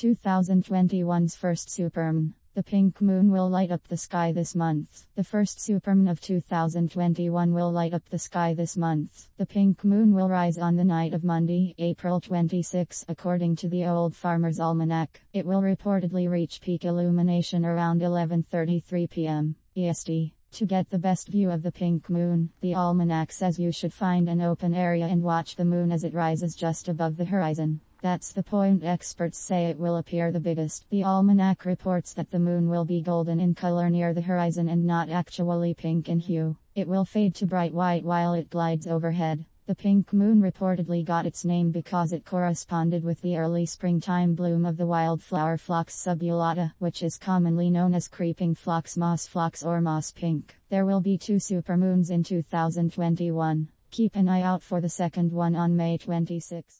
2021's first supermoon. The pink moon will light up the sky this month. The first supermoon of 2021 will light up the sky this month. The pink moon will rise on the night of Monday, April 26, according to the Old Farmer's Almanac. It will reportedly reach peak illumination around 11:33 p.m. EST. To get the best view of the pink moon, the almanac says you should find an open area and watch the moon as it rises just above the horizon. That's the point experts say it will appear the biggest. The almanac reports that the moon will be golden in color near the horizon and not actually pink in hue. It will fade to bright white while it glides overhead. The pink moon reportedly got its name because it corresponded with the early springtime bloom of the wildflower Phlox subulata, which is commonly known as creeping phlox moss phlox or moss pink. There will be two supermoons in 2021. Keep an eye out for the second one on May 26.